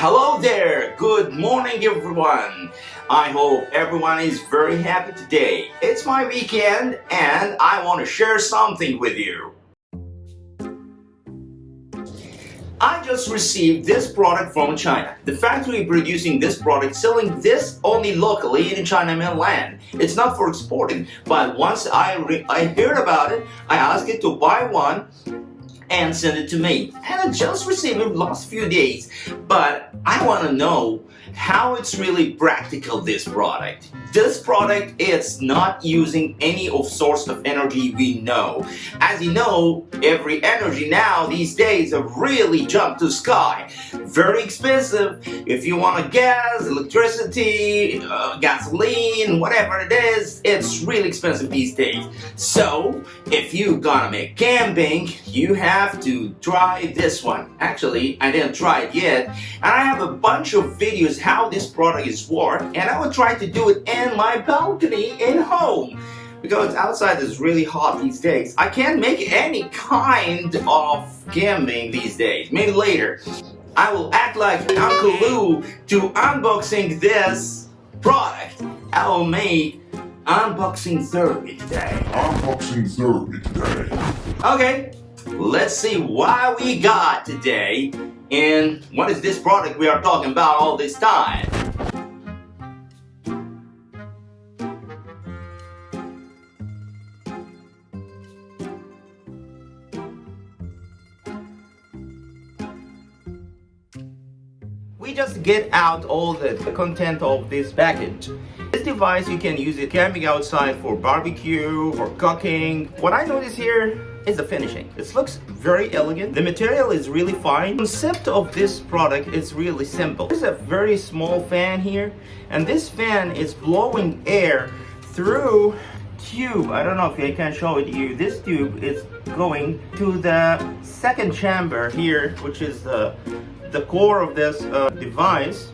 Hello there. Good morning, everyone. I hope everyone is very happy today. It's my weekend and I want to share something with you. I just received this product from China. The factory producing this product selling this only locally in China mainland. It's not for exporting, but once I, I heard about it, I asked it to buy one and send it to me. And I just received it last few days. But I want to know how it's really practical this product. This product is not using any of source of energy we know. As you know, every energy now these days have really jumped to sky. Very expensive. If you want gas, electricity, uh, gasoline, whatever it is, it's really expensive these days. So, if you gonna make camping, you have to try this one. Actually, I didn't try it yet. And I have a bunch of videos how this product is work and I will try to do it in my balcony in home because outside is really hot these days. I can't make any kind of camping these days. Maybe later. I will act like Uncle Lou to unboxing this product. I will make unboxing therapy today. Unboxing therapy today. Okay, let's see what we got today and what is this product we are talking about all this time. We just get out all the content of this package. Device you can use it camping outside for barbecue or cooking. What I notice here is the finishing. It looks very elegant. The material is really fine. The concept of this product is really simple. There's a very small fan here and this fan is blowing air through tube. I don't know if I can show it to you. This tube is going to the second chamber here, which is the the core of this uh, device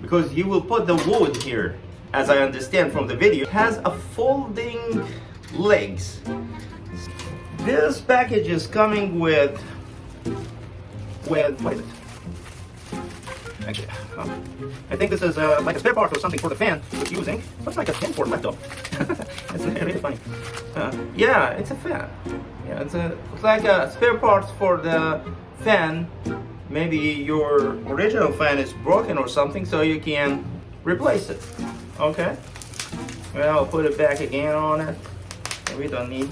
because you will put the wood here as I understand from the video has a folding legs. This package is coming with with wait okay I think this is uh, like a spare part or something for the fan it's using. Looks like a fan for laptop. It's really funny. Uh, yeah it's a fan. Yeah it's a it's like a spare parts for the fan. Maybe your original fan is broken or something so you can replace it okay. Well I'll put it back again on it. We don't need.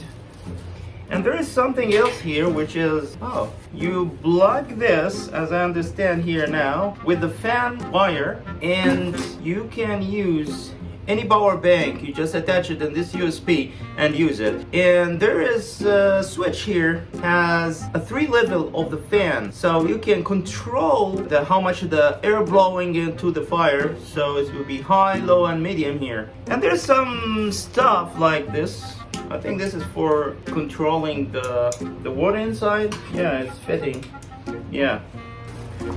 And there is something else here which is oh you plug this as I understand here now with the fan wire and you can use any power bank you just attach it in this USB and use it. And there is a switch here has a three level of the fan. So you can control the how much the air blowing into the fire. So it will be high low and medium here. And there's some stuff like this. I think this is for controlling the the water inside. Yeah it's fitting. Yeah.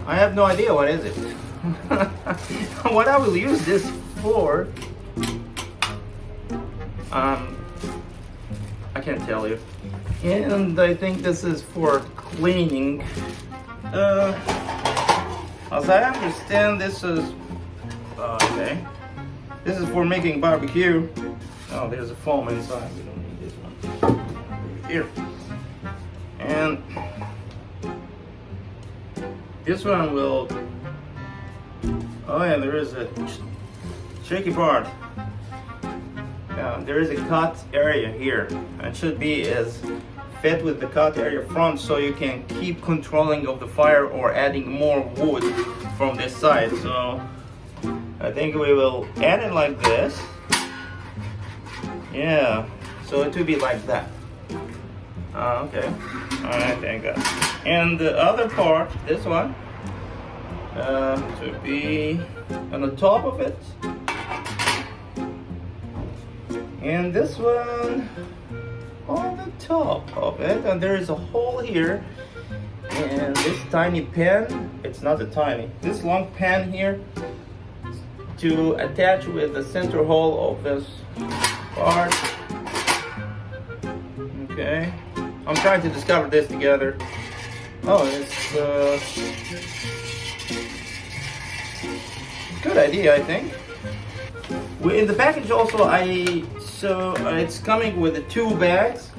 I have no idea what is it. What I will use this for um, I can't tell you. And I think this is for cleaning. Uh, as I understand, this is uh, okay. This is for making barbecue. Oh, there's a foam inside. We don't need this one. Here. And this one will. Oh yeah, there is a shaky part. Uh, there is a cut area here. It should be as fit with the cut area front so you can keep controlling of the fire or adding more wood from this side. So I think we will add it like this. Yeah, so it will be like that. Uh, okay, alright, thank God. And the other part, this one, uh, should be on the top of it and this one on the top of it and there is a hole here. And this tiny pen it's not a tiny this long pen here to attach with the center hole of this part. Okay. I'm trying to discover this together. Oh it's uh, good idea, I think. In the package also, I so uh, it's coming with two bags.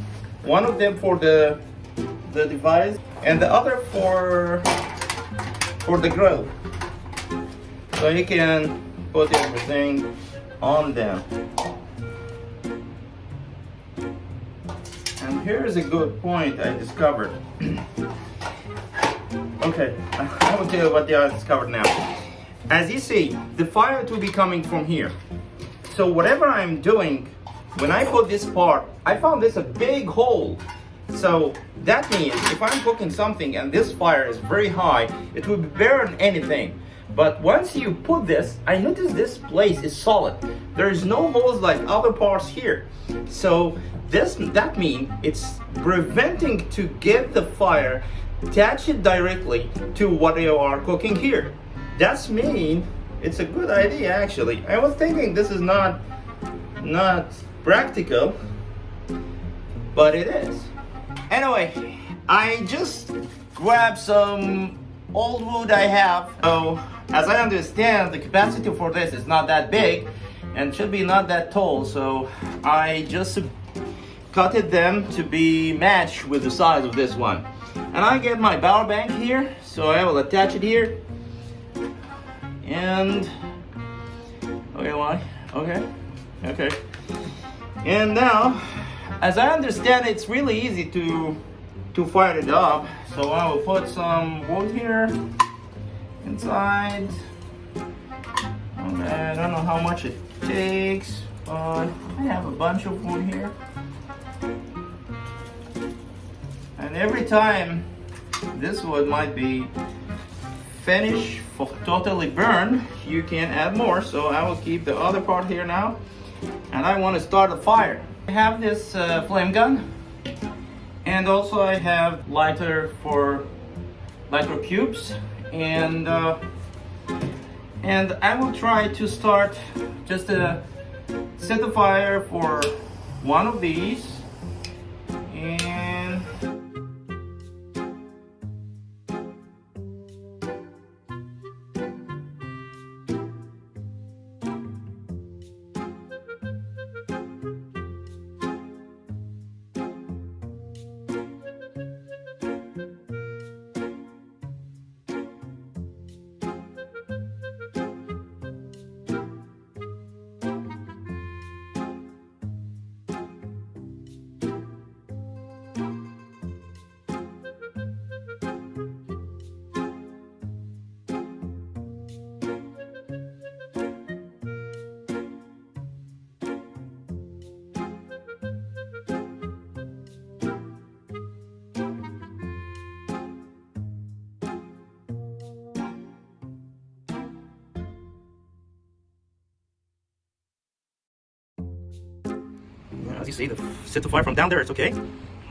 One of them for the the device, and the other for for the grill. So you can put everything on them. And here's a good point I discovered. okay, I will tell you what I discovered now. As you see, the fire will be coming from here. So whatever I'm doing, when I put this part, I found this a big hole. So that means if I'm cooking something and this fire is very high, it will burn anything. But once you put this, I notice this place is solid. There is no holes like other parts here. So this that means it's preventing to get the fire attach it directly to what you are cooking here. That's mean it's a good idea actually. I was thinking this is not not practical, but it is. Anyway, I just grabbed some old wood I have. So, as I understand, the capacity for this is not that big and should be not that tall. So, I just cutted them to be matched with the size of this one. And I get my power bank here, so I will attach it here. And, okay, why? Okay, okay. And now, as I understand, it's really easy to to fire it up. So I will put some wood here inside. Okay, I don't know how much it takes, but I have a bunch of wood here. And every time this wood might be finished for totally burned, you can add more. So I will keep the other part here now. And I want to start a fire. I have this uh, flame gun and also I have lighter for lighter cubes and uh, and I will try to start just to set the fire for one of these as you see, the set the fire from down there, it's okay.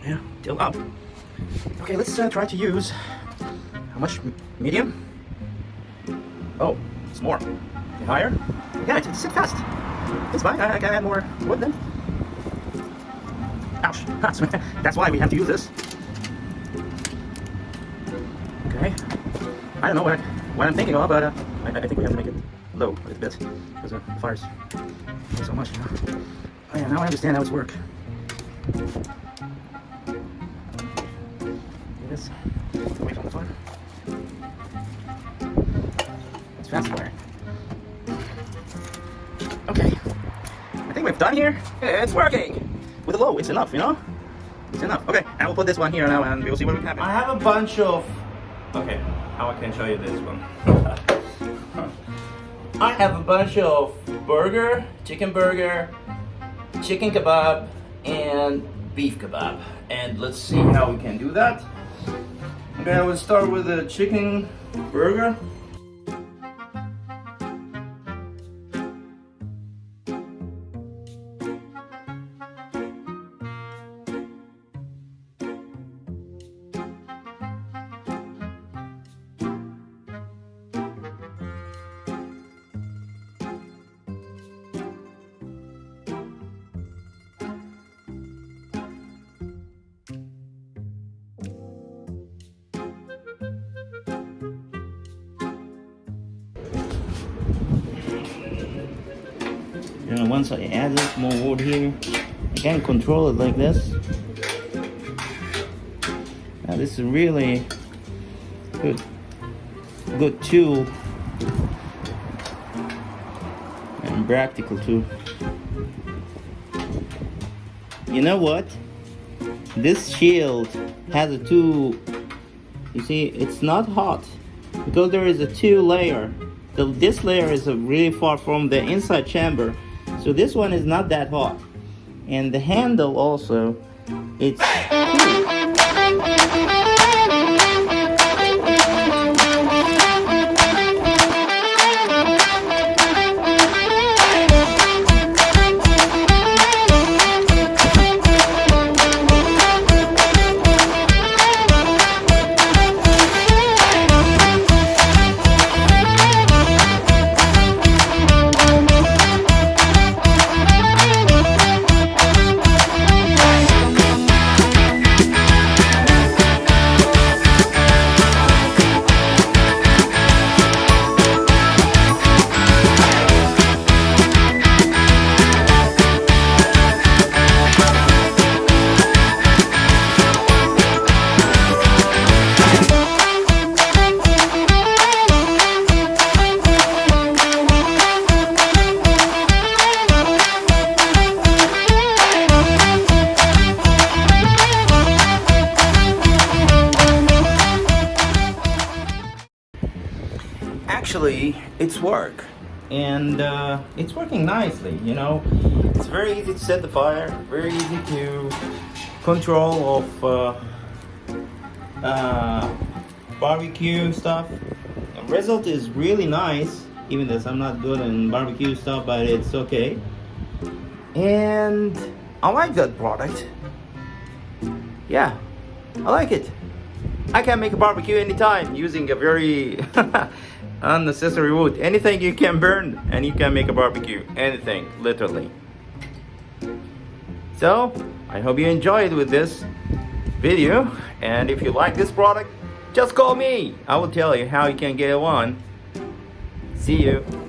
Yeah, still up. Okay, let's uh, try to use, how much? Medium? Oh, it's more. Higher? Yeah, it, it set fast. It's fine, I, I can add more wood then. Ouch, that's, that's why we have to use this. Okay, I don't know what, what I'm thinking of, but uh, I, I think we have to make it low a little bit, because uh, the fire's so much, you know. Oh yeah, now I understand how it's work. Yes. Away from the fire. It's fast fire. Okay. I think we've done here. It's working. With a low, it's enough, you know? It's enough. Okay, I will put this one here now and we'll see what happens. I have a bunch of... Okay, how I can show you this one. I have a bunch of burger, chicken burger, chicken kebab and beef kebab. And let's see how we can do that. Okay I will start with the chicken burger Once I add this more wood here, I can control it like this. Now this is really good, good tool and practical too. You know what? This shield has a two. You see, it's not hot because there is a two layer. So this layer is really far from the inside chamber, so this one is not that hot. And the handle also, it's actually it's work. And uh, it's working nicely you know? It's very easy to set the fire very easy to control of uh, uh, barbecue stuff. The result is really nice even though I'm not good in barbecue stuff but it's okay. And I like that product. Yeah I like it. I can make a barbecue anytime using a very unnecessary wood. Anything you can burn and you can make a barbecue. Anything, literally. So, I hope you enjoyed with this video. And if you like this product, just call me. I will tell you how you can get one. See you.